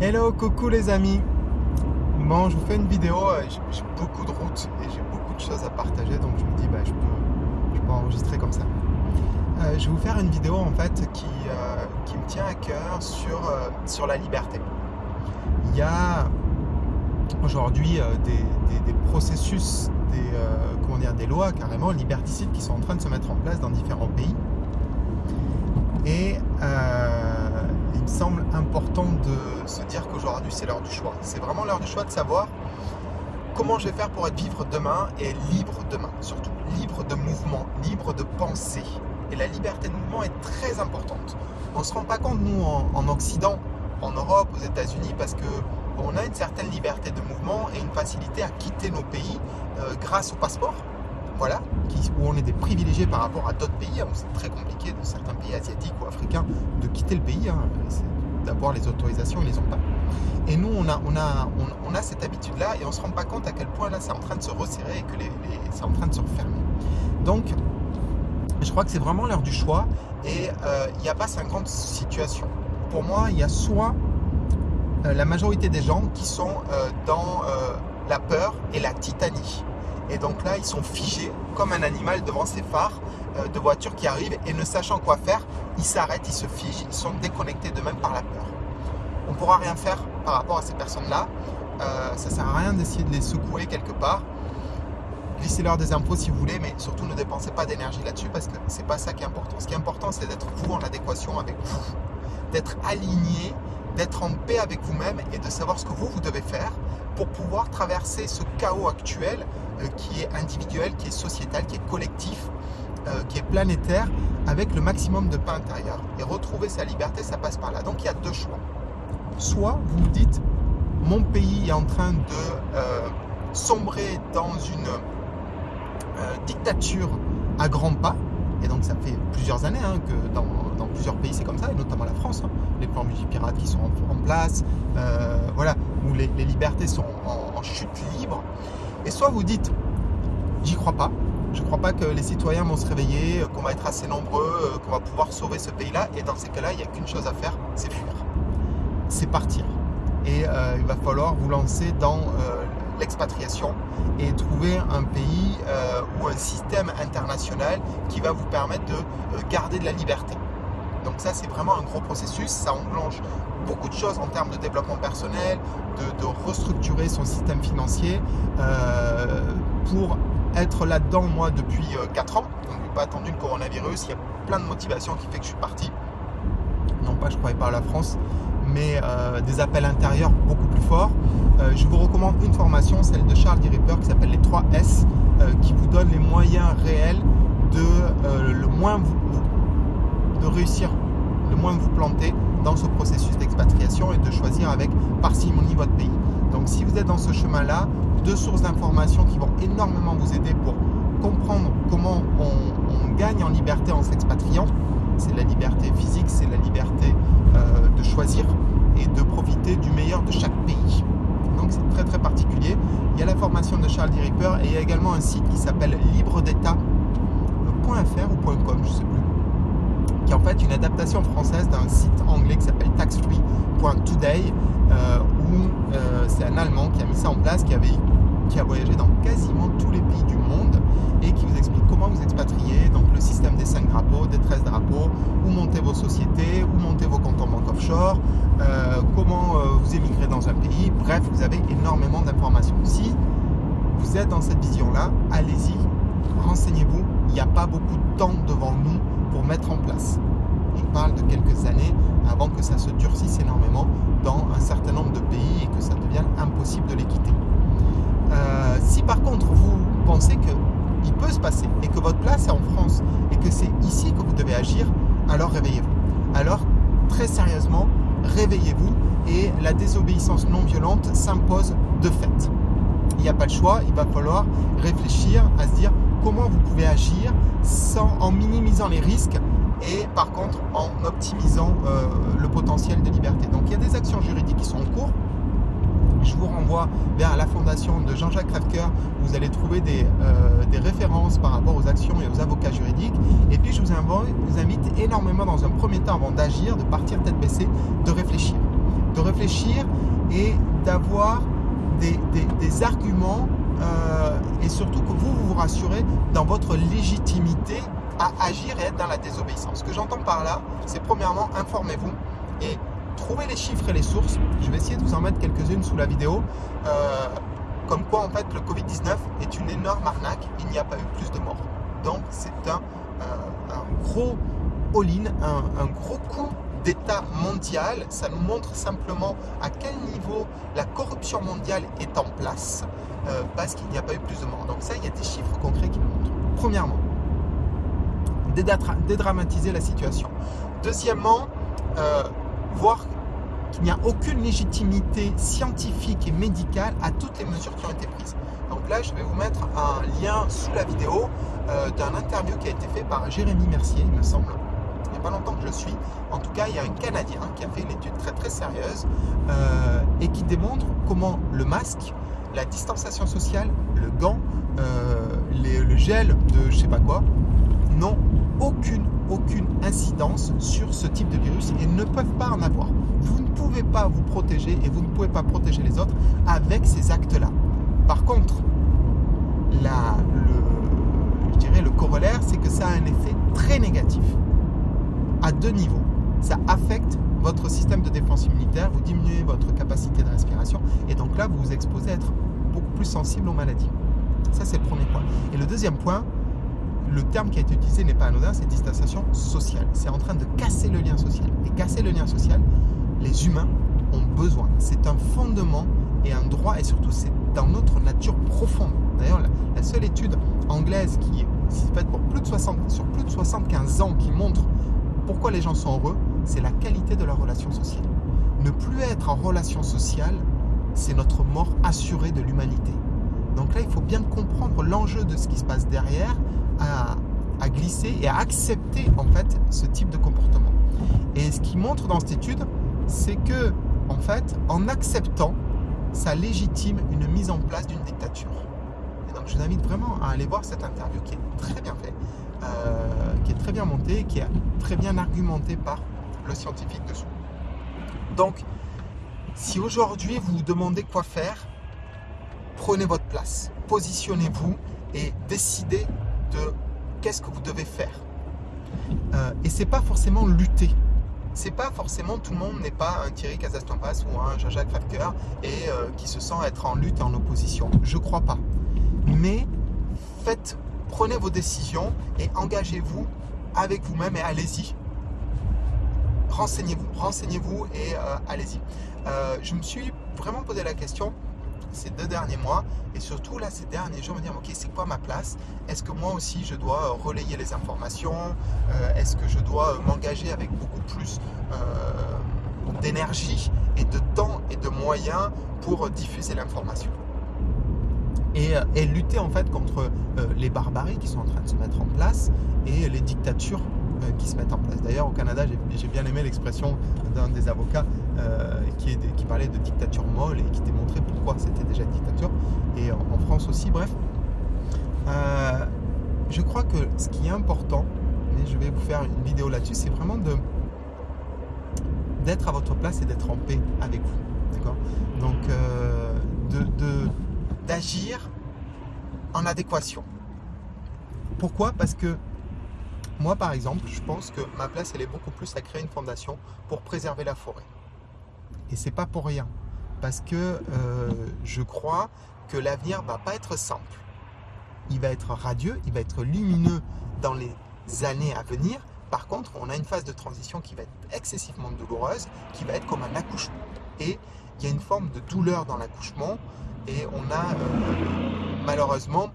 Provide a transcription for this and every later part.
Hello, coucou les amis Bon, je vous fais une vidéo, euh, j'ai beaucoup de routes et j'ai beaucoup de choses à partager, donc je me dis, bah, je, peux, enregistrer comme ça. Euh, je vais vous faire une vidéo en fait qui, euh, me tient à cœur sur, la liberté. Il y a aujourd'hui des, des, processus, des, comment dire, des lois carrément liberticides qui sont en train de se mettre en place dans différents pays. Et qu'aujourd'hui c'est l'heure du choix. C'est vraiment l'heure du choix de savoir comment je vais faire pour être vivre demain et libre demain, surtout libre de mouvement, libre de pensée. Et la liberté de mouvement est très importante. On ne se rend pas compte, nous, en, Occident, en Europe, aux États-Unis, parce que on a une certaine liberté de mouvement et une facilité à quitter nos pays euh, grâce au passeport. Voilà, où on est des privilégiés par rapport à d'autres pays. Hein, c'est très compliqué de certains pays asiatiques ou africains de quitter le pays. Hein, d'avoir les autorisations, ils les ont pas. Et nous, on a, on cette habitude-là et on ne se rend pas compte à quel point là, c'est en train de se resserrer et que les, c'est en train de se refermer. Donc, je crois que c'est vraiment l'heure du choix et euh, il n'y a pas 50 situations. Pour moi, il y a soit euh, la majorité des gens qui sont euh, dans la peur et la titanie. Et donc là, ils sont figés comme un animal devant ces phares de voitures qui arrivent et ne sachant quoi faire, ils s'arrêtent, ils se figent, ils sont déconnectés d'eux-mêmes par la peur. On ne pourra rien faire par rapport à ces personnes-là. Euh, ça ne sert à rien d'essayer de les secouer quelque part. Glissez-leur des impôts si vous voulez, mais surtout ne dépensez pas d'énergie là-dessus parce que ce n'est pas ça qui est important. Ce qui est important, c'est d'être vous en adéquation avec vous, d'être aligné, d'être en paix avec vous-même et de savoir ce que vous, vous devez faire pour pouvoir traverser ce chaos actuel euh, qui est individuel, qui est sociétal, qui est collectif, euh, qui est planétaire, avec le maximum de paix intérieur. Et retrouver sa liberté, ça passe par là. Donc il y a deux choix. Soit vous dites, mon pays est en train de euh, sombrer dans une dictature à grands pas, et donc ça fait plusieurs années hein, que dans, plusieurs pays c'est comme ça, et notamment la France, hein. les plans multipirates qui sont en, place, voilà, où les, libertés sont en chute libre, et soit vous dites, j'y crois pas, je crois pas que les citoyens vont se réveiller, qu'on va être assez nombreux, euh, qu'on va pouvoir sauver ce pays-là. Et dans ces cas-là, il n'y a qu'une chose à faire, c'est fuir. C'est partir. Et euh, il va falloir vous lancer dans euh, l'expatriation et trouver un pays ou un système international qui va vous permettre de garder de la liberté. Donc ça, c'est vraiment un gros processus. Ça enclenche beaucoup de choses en termes de développement personnel, de, restructurer son système financier euh, pour être là-dedans, moi, depuis 4 euh, ans. Je n'ai pas attendu le coronavirus. Il y a plein de motivations qui fait que je suis parti. Non pas, je ne croyais pas à la France, mais euh, des appels intérieurs beaucoup plus forts. je vous recommande une formation, celle de Charles. Ripper, qui s'appelle les 3 S, qui vous donne les moyens réels de le moins vous de réussir le moins vous planter dans ce processus d'expatriation et de choisir avec parcimonie votre pays. Donc si vous êtes dans ce chemin-là, deux sources d'informations qui vont énormément vous aider pour comprendre comment on, gagne en liberté en s'expatriant. C'est la liberté choisir et de profiter du meilleur de chaque pays. Donc c'est très très particulier. Il y a la formation de Charles D. Ripper et il y a également un site qui s'appelle libre d'état.fr ou .com, je sais plus qui est en fait une adaptation française d'un site anglais qui s'appelle taxfree.today euh, où euh, c'est un Allemand qui a mis ça en place, qui, avait, qui a voyagé dans quasiment tous les pays du monde et qui vous explique comment vous expatrier, donc le système des 5 drapeaux, des 13 drapeaux, où monter vos sociétés, où monter vos comptes en banque offshore, euh, comment vous émigrer dans un pays, bref, vous avez énormément d'informations. Si vous êtes dans cette vision-là, allez-y, renseignez-vous, il n'y a pas beaucoup de temps devant nous pour mettre en place. Je parle de quelques années avant que ça se durcisse énormément dans un certain nombre de pays et que ça devienne impossible de les quitter. Euh, si par contre vous pensez qu'il peut se passer et que votre place est en France et que c'est ici que vous devez agir, alors réveillez-vous. Alors très sérieusement, réveillez-vous et la désobéissance non violente s'impose de fait. Il n'y a pas le choix, il va falloir réfléchir à se dire comment vous pouvez agir en minimisant les risques et par contre en optimisant euh, le potentiel de liberté. Donc il y a des actions juridiques qui sont en cours. Je vous renvoie vers la fondation de Jean-Jacques Rafker où vous allez trouver des, euh, des, références par rapport aux actions et aux avocats juridiques. Et puis je vous invite, énormément dans un premier temps avant d'agir, de partir tête baissée, de réfléchir de réfléchir et d'avoir des, des, arguments euh, et surtout que vous vous rassurez dans votre légitimité à agir et être dans la désobéissance. Ce que j'entends par là, c'est premièrement, informez-vous et trouvez les chiffres et les sources. Je vais essayer de vous en mettre quelques-unes sous la vidéo. Euh, comme quoi, en fait, le Covid-19 est une énorme arnaque. Il n'y a pas eu plus de morts. Donc, c'est un, euh, gros all-in, un, gros coup d'État mondial. Ça nous montre simplement à quel niveau la corruption mondiale est en place euh, parce qu'il n'y a pas eu plus de morts. Donc ça, il y a des chiffres concrets qui le montrent. Premièrement, dédramatiser la situation. Deuxièmement, voir qu'il n'y a aucune légitimité scientifique et médicale à toutes les mesures qui ont été prises. Donc là, je vais vous mettre un lien sous la vidéo euh, d'un interview qui a été fait par Jérémy Mercier, il me semble. Il n'y a pas longtemps que je suis. En tout cas, il y a un Canadien qui a fait une étude très très sérieuse euh, et qui démontre comment le masque, la distanciation sociale, le gant, le gel de je sais pas quoi, n'ont aucune, aucune incidence sur ce type de virus et ne peuvent pas en avoir. Vous ne pouvez pas vous protéger et vous ne pouvez pas protéger les autres avec ces actes-là. Par contre, le, je dirais le corollaire, c'est que ça a un effet très négatif à deux niveaux. Ça affecte votre système de défense immunitaire, vous diminuez votre capacité de respiration et donc là, vous vous exposez à être beaucoup plus sensible aux maladies. Ça, c'est le premier point. Et le deuxième point, le terme qui a été utilisé n'est pas anodin, c'est distanciation sociale. C'est en train de casser le lien social. Et casser le lien social, les humains ont besoin. C'est un fondement et un droit, et surtout c'est dans notre nature profonde. D'ailleurs, la, seule étude anglaise qui est faite pour plus de 60, sur plus de 75 ans qui montre pourquoi les gens sont heureux, c'est la qualité de leur relation sociale. Ne plus être en relation sociale, c'est notre mort assurée de l'humanité. Donc là, il faut bien comprendre l'enjeu de ce qui se passe derrière à, glisser et à accepter en fait ce type de comportement. Et ce qui montre dans cette étude, c'est que en fait, en acceptant, ça légitime une mise en place d'une dictature. Et donc, je vous invite vraiment à aller voir cette interview qui est très bien faite, euh, qui est très bien montée, qui est très bien argumentée par le scientifique dessous. Donc, si aujourd'hui vous vous demandez quoi faire, prenez votre place, positionnez-vous et décidez de qu'est-ce que vous devez faire. Euh, et c'est pas forcément lutter. C'est pas forcément tout le monde n'est pas un Thierry Casastampas ou un Jean-Jacques Favker et euh, qui se sent être en lutte et en opposition. Je crois pas. Mais faites, prenez vos décisions et engagez-vous avec vous-même et allez-y. Renseignez-vous, renseignez-vous et euh, allez-y. je me suis vraiment posé la question ces deux derniers mois. Et surtout là ces derniers jours me dire ok c'est quoi ma place? Est-ce que moi aussi je dois euh, relayer les informations? Euh, est-ce que je dois euh, m'engager avec beaucoup plus d'énergie et de temps et de moyens pour diffuser l'information? Et, et, lutter en fait contre les barbaries qui sont en train de se mettre en place et les dictatures qui se mettent en place. D'ailleurs, au Canada, j'ai bien aimé l'expression d'un des avocats euh, qui, parlait de dictature molle et qui démontrait pourquoi c'était déjà une dictature. Et en, France aussi, bref. Euh, je crois que ce qui est important, et je vais vous faire une vidéo là-dessus, c'est vraiment d'être à votre place et d'être en paix avec vous. D'accord? Donc, euh, d'agir en adéquation. Pourquoi? Parce que moi, par exemple, je pense que ma place, elle est beaucoup plus à créer une fondation pour préserver la forêt. Et c'est pas pour rien. Parce que euh, je crois que l'avenir va pas être simple. Il va être radieux, il va être lumineux dans les années à venir. Par contre, on a une phase de transition qui va être excessivement douloureuse, qui va être comme un accouchement. Et il y a une forme de douleur dans l'accouchement et on a euh, malheureusement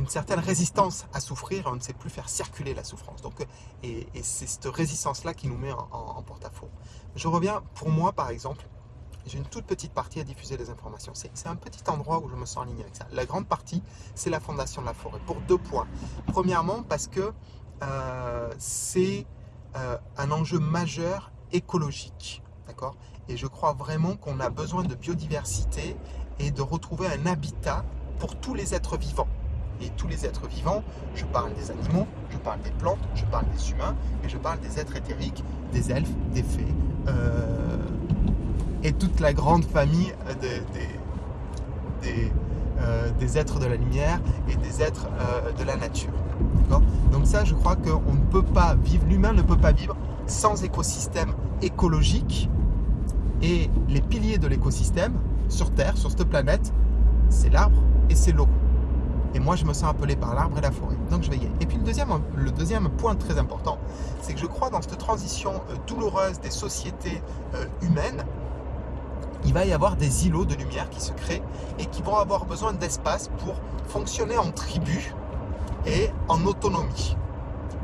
une certaine résistance à souffrir, on ne sait plus faire circuler la souffrance. Donc, et, c'est cette résistance-là qui nous met en, porte-à-faux. Je reviens, pour moi par exemple, j'ai une toute petite partie à diffuser les informations. C'est un petit endroit où je me sens aligné avec ça. La grande partie, c'est la fondation de la forêt, pour deux points. Premièrement, parce que euh, c'est euh, un enjeu majeur écologique. D'accord? Et je crois vraiment qu'on a besoin de biodiversité et de retrouver un habitat pour tous les êtres vivants et tous les êtres vivants, je parle des animaux, je parle des plantes, je parle des humains, et je parle des êtres éthériques, des elfes, des fées, euh, et toute la grande famille euh, des, êtres de la lumière et des êtres euh, de la nature. Donc ça, je crois qu'on ne peut pas vivre, l'humain ne peut pas vivre sans écosystème écologique, et les piliers de l'écosystème sur Terre, sur cette planète, c'est l'arbre et c'est l'eau. Et moi, je me sens appelé par l'arbre et la forêt. Donc, je vais y aller. Et puis, le deuxième, point très important, c'est que je crois dans cette transition euh, douloureuse des sociétés euh, humaines, il va y avoir des îlots de lumière qui se créent et qui vont avoir besoin d'espace pour fonctionner en tribu et en autonomie.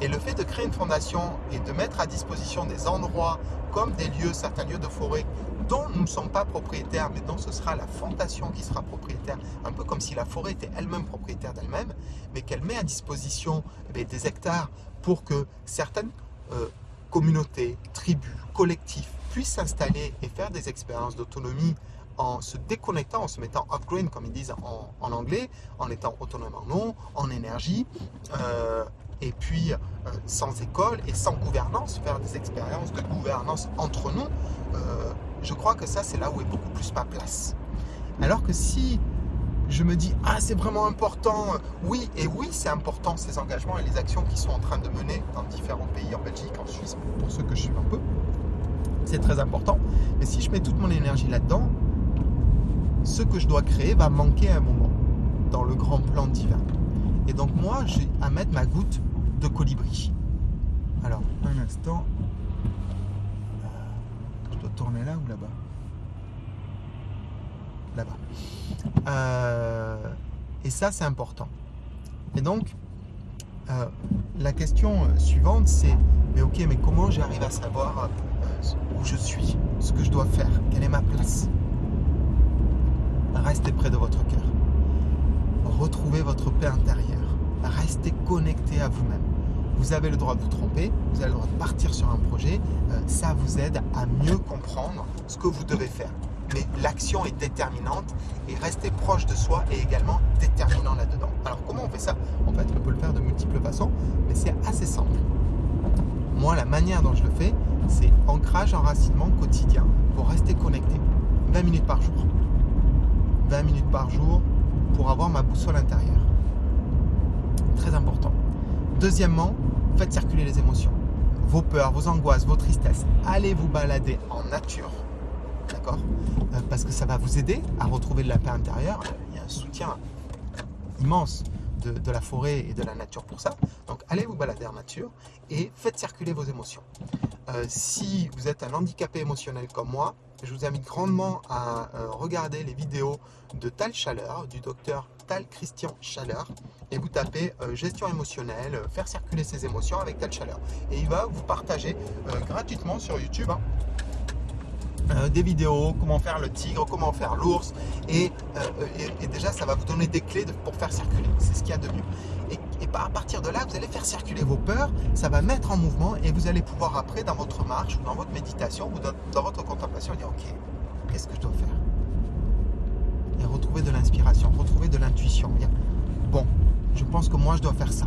Et le fait de créer une fondation et de mettre à disposition des endroits comme des lieux, certains lieux de forêt dont nous ne sommes pas propriétaires, mais dont ce sera la fondation qui sera propriétaire, un peu comme si la forêt était elle-même propriétaire d'elle-même, mais qu'elle met à disposition eh des hectares pour que certaines euh, communautés, tribus, collectifs puissent s'installer et faire des expériences d'autonomie en se déconnectant, en se mettant off-grid, comme ils disent en, anglais, en étant autonome en eau, en énergie, euh, et puis euh, sans école et sans gouvernance, faire des expériences de gouvernance entre nous, euh, je crois que ça c'est là où est beaucoup plus ma place. Alors que si je me dis ah c'est vraiment important, oui et oui c'est important ces engagements et les actions qui sont en train de mener dans différents pays, en Belgique, en Suisse, pour ceux que je suis un peu, c'est très important. Mais si je mets toute mon énergie là-dedans, ce que je dois créer va manquer à un moment dans le grand plan divin. Et donc moi, j'ai à mettre ma goutte de colibri. Alors, un instant. Euh, je dois tourner là ou là-bas? Là-bas. Euh, et ça, c'est important. Et donc, euh, la question suivante, c'est mais ok, mais comment j'arrive à savoir où je suis, ce que je dois faire, quelle est ma place? Restez près de votre cœur. Retrouvez votre paix intérieure. Restez connecté à vous-même. Vous avez le droit de vous tromper, vous avez le droit de partir sur un projet. Euh, ça vous aide à mieux comprendre ce que vous devez faire. Mais l'action est déterminante et rester proche de soi est également déterminant là-dedans. Alors comment on fait ça? En fait, on peut le faire de multiples façons, mais c'est assez simple. Moi, la manière dont je le fais, c'est ancrage, enracinement quotidien pour rester connecté. 20 minutes par jour. 20 minutes par jour pour avoir ma boussole intérieure. Très important. Deuxièmement, faites circuler les émotions. Vos peurs, vos angoisses, vos tristesses. Allez vous balader en nature. D'accord euh, Parce que ça va vous aider à retrouver de la paix intérieure. Il y a un soutien immense de, la forêt et de la nature pour ça. Donc allez vous balader en nature et faites circuler vos émotions. Euh, si vous êtes un handicapé émotionnel comme moi, je vous invite grandement à euh, regarder les vidéos de Tal Chaleur, du docteur Christian Chaleur, et vous tapez euh, gestion émotionnelle, faire circuler ses émotions avec Tal Chaleur. Et il va vous partager gratuitement sur YouTube hein, euh, des vidéos, comment faire le tigre, comment faire l'ours. Et, euh, déjà, ça va vous donner des clés pour faire circuler. C'est ce qu'il y a de mieux. Et, à partir de là, vous allez faire circuler vos peurs, ça va mettre en mouvement et vous allez pouvoir après, dans votre marche ou dans votre méditation ou dans, votre contemplation, dire Ok, qu'est-ce que je dois faire? Retrouver de l'inspiration, retrouver de l'intuition. Bon, je pense que moi, je dois faire ça.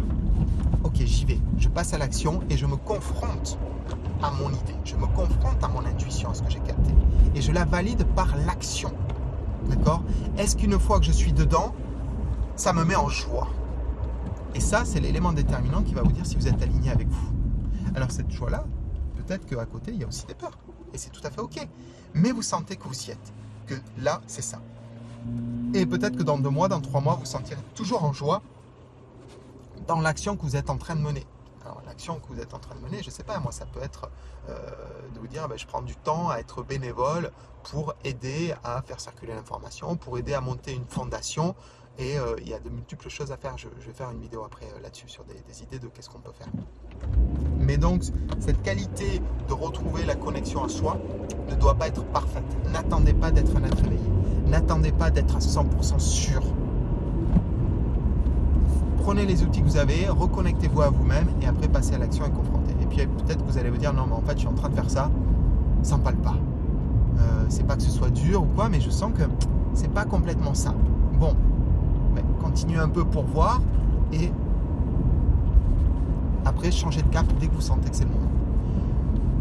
Ok, j'y vais. Je passe à l'action et je me confronte à mon idée, je me confronte à mon intuition, à ce que j'ai capté, et je la valide par l'action. D'accord? Est-ce qu'une fois que je suis dedans, ça me met en joie? Et ça, c'est l'élément déterminant qui va vous dire si vous êtes aligné avec vous. Alors cette joie-là, peut-être qu'à côté, il y a aussi des peurs. Et c'est tout à fait OK. Mais vous sentez que vous y êtes. Que là, c'est ça. Et peut-être que dans deux mois, dans trois mois, vous sentirez toujours en joie dans l'action que vous êtes en train de mener. L'action que vous êtes en train de mener, je ne sais pas, moi ça peut être euh, de vous dire ben, je prends du temps à être bénévole pour aider à faire circuler l'information, pour aider à monter une fondation et euh, il y a de multiples choses à faire. Je, vais faire une vidéo après euh, là-dessus sur des, idées de qu'est-ce qu'on peut faire. Mais donc, cette qualité de retrouver la connexion à soi ne doit pas être parfaite. N'attendez pas d'être un être éveillé. N'attendez pas d'être à 100% sûr prenez les outils que vous avez, reconnectez-vous à vous-même et après passez à l'action et confrontez. Et puis peut-être que vous allez vous dire non mais en fait je suis en train de faire ça sans pas le pas. Euh, c'est pas que ce soit dur ou quoi, mais je sens que c'est pas complètement ça. Bon, continuez un peu pour voir et Après, changez de cap dès que vous sentez que c'est le moment.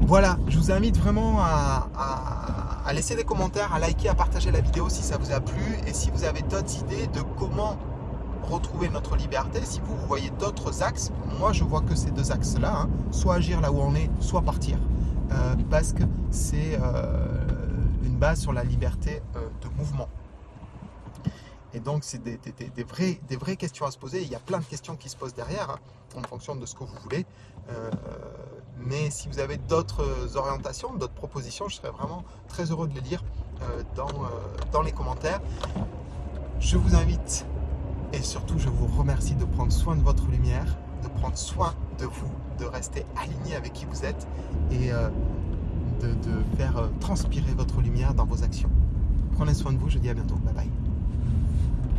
Voilà, je vous invite vraiment à, laisser des commentaires, à liker, à partager la vidéo si ça vous a plu et si vous avez d'autres idées de comment retrouver notre liberté, si vous, voyez d'autres axes, moi je vois que ces deux axes-là, hein, soit agir là où on est, soit partir, euh, parce que c'est euh, une base sur la liberté euh, de mouvement. Et donc, c'est des, des, vraies, des vraies questions à se poser. Il y a plein de questions qui se posent derrière, hein, en fonction de ce que vous voulez. mais si vous avez d'autres orientations, d'autres propositions, je serais vraiment très heureux de les lire dans, dans les commentaires. Je vous invite et surtout, je vous remercie de prendre soin de votre lumière, de prendre soin de vous, de rester aligné avec qui vous êtes et euh, de, faire euh, transpirer votre lumière dans vos actions. Prenez soin de vous, je dis à bientôt. Bye bye.